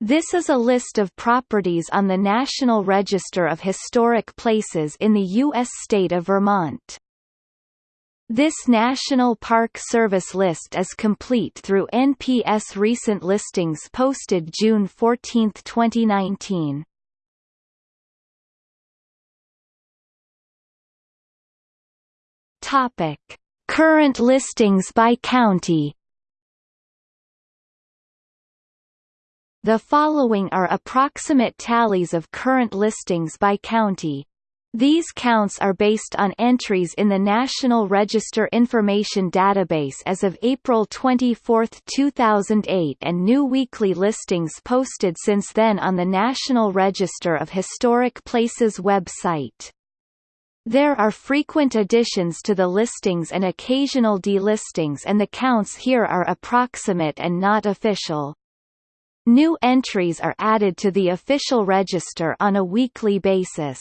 This is a list of properties on the National Register of Historic Places in the U.S. state of Vermont. This National Park Service list is complete through NPS recent listings posted June 14, 2019. Topic: Current listings by county. The following are approximate tallies of current listings by county. These counts are based on entries in the National Register Information Database as of April 24, 2008 and new weekly listings posted since then on the National Register of Historic Places website. There are frequent additions to the listings and occasional delistings and the counts here are approximate and not official. New entries are added to the official register on a weekly basis.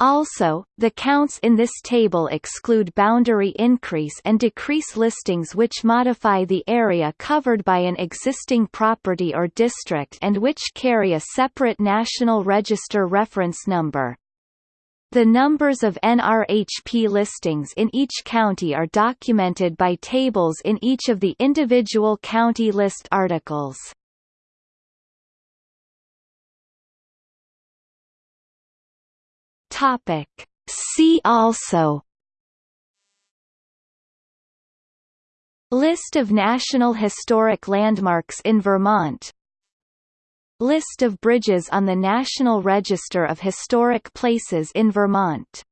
Also, the counts in this table exclude boundary increase and decrease listings which modify the area covered by an existing property or district and which carry a separate National Register reference number. The numbers of NRHP listings in each county are documented by tables in each of the individual county list articles. Topic. See also. List of National Historic Landmarks in Vermont. List of bridges on the National Register of Historic Places in Vermont